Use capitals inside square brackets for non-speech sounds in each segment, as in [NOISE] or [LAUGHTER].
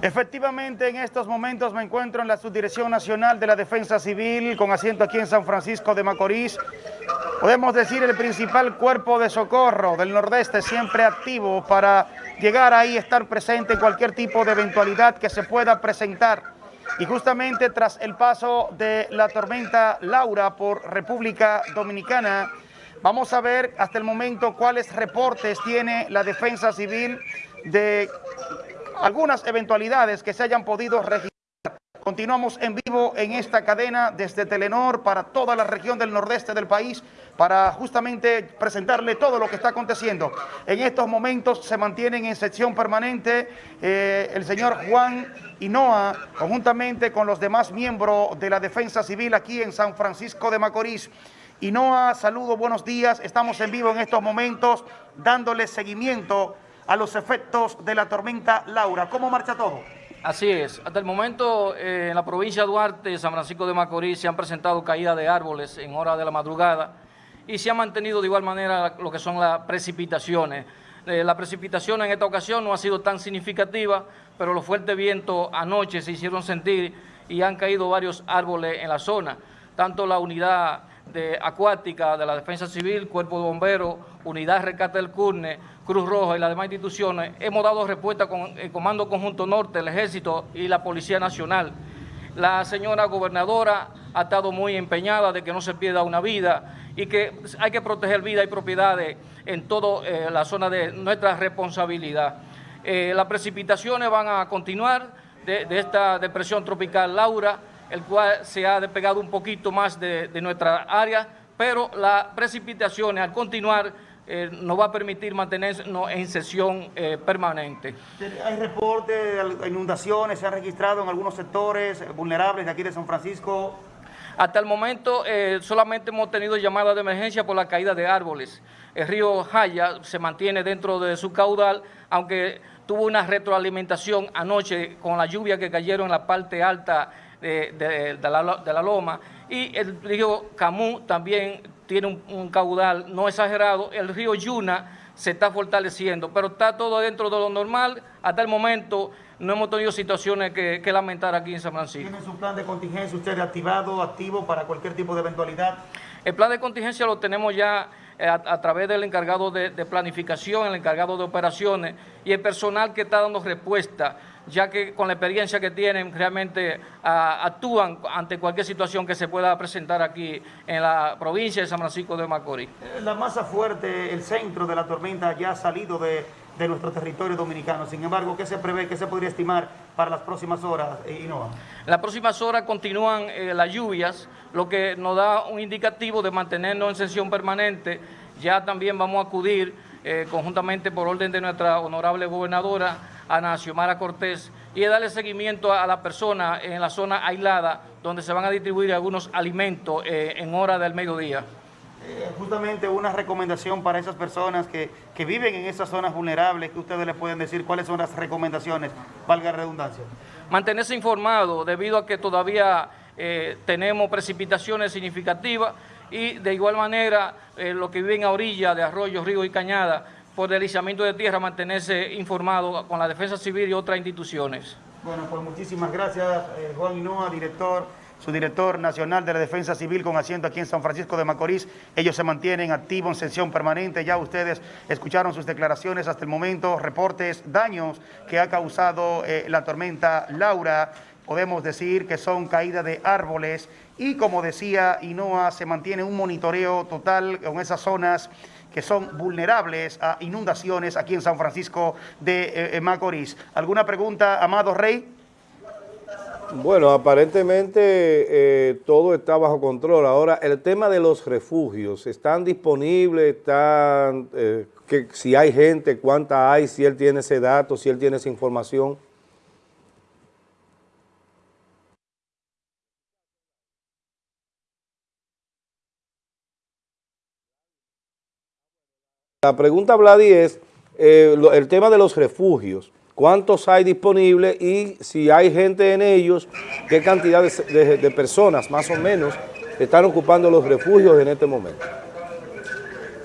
Efectivamente, en estos momentos me encuentro en la Subdirección Nacional de la Defensa Civil, con asiento aquí en San Francisco de Macorís. Podemos decir el principal cuerpo de socorro del Nordeste, siempre activo para llegar ahí, estar presente en cualquier tipo de eventualidad que se pueda presentar. Y justamente tras el paso de la tormenta Laura por República Dominicana, vamos a ver hasta el momento cuáles reportes tiene la Defensa Civil de algunas eventualidades que se hayan podido registrar. Continuamos en vivo en esta cadena desde Telenor para toda la región del nordeste del país para justamente presentarle todo lo que está aconteciendo. En estos momentos se mantienen en sección permanente eh, el señor Juan Hinoa, conjuntamente con los demás miembros de la Defensa Civil aquí en San Francisco de Macorís. Hinoa, saludo, buenos días. Estamos en vivo en estos momentos dándole seguimiento a los efectos de la tormenta Laura. ¿Cómo marcha todo? Así es. Hasta el momento eh, en la provincia de Duarte, San Francisco de Macorís, se han presentado caídas de árboles en hora de la madrugada y se ha mantenido de igual manera lo que son las precipitaciones. Eh, la precipitación en esta ocasión no ha sido tan significativa, pero los fuertes vientos anoche se hicieron sentir y han caído varios árboles en la zona. Tanto la unidad de acuática de la Defensa Civil, Cuerpo de Bomberos, Unidad de Rescate del CURNE, Cruz Roja y las demás instituciones, hemos dado respuesta con el Comando Conjunto Norte, el Ejército y la Policía Nacional. La señora gobernadora ha estado muy empeñada de que no se pierda una vida y que hay que proteger vida y propiedades en toda eh, la zona de nuestra responsabilidad. Eh, las precipitaciones van a continuar de esta depresión tropical Laura, el cual se ha despegado un poquito más de, nuestra área, pero las precipitaciones al continuar eh, nos va a permitir mantenernos en sesión eh, permanente. ¿Hay reportes de inundaciones? ¿Se han registrado en algunos sectores vulnerables de aquí de San Francisco? Hasta el momento eh, solamente hemos tenido llamadas de emergencia por la caída de árboles. El río Jaya se mantiene dentro de su caudal, aunque tuvo una retroalimentación anoche con la lluvia que cayeron en la parte alta de, la, loma. Y el río Camú también tiene un, caudal no exagerado. El río Yuna se está fortaleciendo, pero está todo dentro de lo normal. Hasta el momento no hemos tenido situaciones que, lamentar aquí en San Francisco. ¿Tiene su plan de contingencia usted activado, activo para cualquier tipo de eventualidad? El plan de contingencia lo tenemos ya eh, a, través del encargado de, de, planificación, el encargado de operaciones y el personal que está dando respuesta ya que con la experiencia que tienen realmente ah, actúan ante cualquier situación que se pueda presentar aquí en la provincia de San Francisco de Macorís. Eh, la masa fuerte, el centro de la tormenta ya ha salido de, nuestro territorio dominicano. Sin embargo, ¿qué se prevé, qué se podría estimar para las próximas horas, eh, Inoa? Las próximas horas continúan eh, las lluvias, lo que nos da un indicativo de mantenernos en sesión permanente. Ya también vamos a acudir conjuntamente por orden de nuestra honorable gobernadora Ana Xiomara Cortés y darle seguimiento a la persona en la zona aislada donde se van a distribuir algunos alimentos eh, en hora del mediodía. Eh, justamente una recomendación para esas personas que, viven en esas zonas vulnerables, que ustedes les pueden decir cuáles son las recomendaciones, valga la redundancia. Mantenerse informado debido a que todavía eh, tenemos precipitaciones significativas y de igual manera los que viven a orilla de arroyos, ríos y cañadas por deslizamiento de tierra, mantenerse informado con la Defensa Civil y otras instituciones. Bueno, pues muchísimas gracias, eh, Juan Hinoa, director, su director nacional de la Defensa Civil con asiento aquí en San Francisco de Macorís. Ellos se mantienen activos en sesión permanente. Ya ustedes escucharon sus declaraciones hasta el momento, reportes, daños que ha causado eh, la tormenta Laura. Podemos decir que son caídas de árboles y como decía Hinoa, se mantiene un monitoreo total con esas zonas que son vulnerables a inundaciones aquí en San Francisco de eh, eh, Macorís. ¿Alguna pregunta, Amado Rey? Bueno, aparentemente eh, todo está bajo control. Ahora, el tema de los refugios, ¿están disponibles? ¿Están, que, si hay gente, cuánta hay? Si él tiene ese dato, si él tiene esa información. La pregunta, Vladi, es eh, el tema de los refugios. ¿Cuántos hay disponibles y si hay gente en ellos, qué cantidad de, personas más o menos están ocupando los refugios en este momento?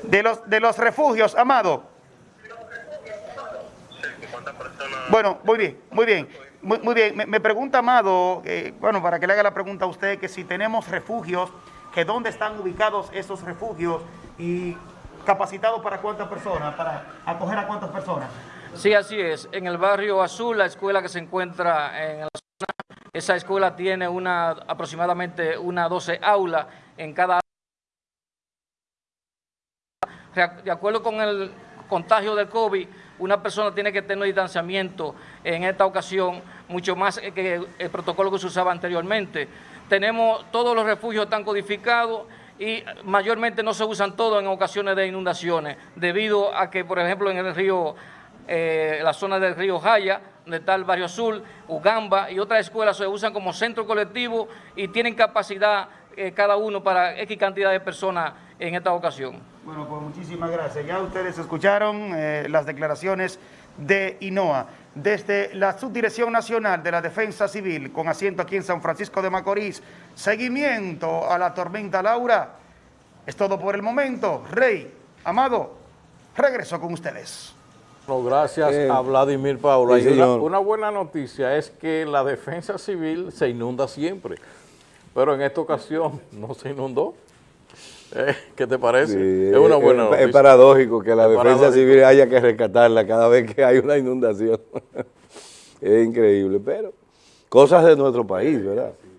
De los, de los refugios, Amado. Bueno, muy bien, muy bien. Muy, bien, me, me pregunta Amado, eh, bueno, para que le haga la pregunta a usted, que si tenemos refugios, que dónde están ubicados esos refugios y capacitados para cuántas personas, para acoger a cuántas personas. Sí, así es. En el barrio Azul, la escuela que se encuentra en la zona, esa escuela tiene una aproximadamente una 12 aulas en cada de acuerdo con el contagio del COVID, una persona tiene que tener distanciamiento en esta ocasión, mucho más que el protocolo que se usaba anteriormente. Tenemos todos los refugios están codificados y mayormente no se usan todos en ocasiones de inundaciones, debido a que, por ejemplo, en el río, eh, la zona del río Jaya, donde está el barrio Azul, Ugamba y otras escuelas se usan como centro colectivo y tienen capacidad eh, cada uno para X cantidad de personas en esta ocasión. Bueno, pues muchísimas gracias. Ya ustedes escucharon eh, las declaraciones de INOA. Desde la Subdirección Nacional de la Defensa Civil, con asiento aquí en San Francisco de Macorís, seguimiento a la tormenta Laura. Es todo por el momento. Rey, Amado, regreso con ustedes. Bueno, gracias Eh, a Vladimir Paula. sí, una buena noticia es que la defensa civil se inunda siempre, pero en esta ocasión no se inundó. Eh, ¿Qué te parece? Sí, es una buena es- noticia. Es paradójico que la Es defensa paradójico. civil haya que rescatarla cada vez que hay una inundación. [LAUGHS] es increíble, pero cosas de nuestro país, ¿verdad?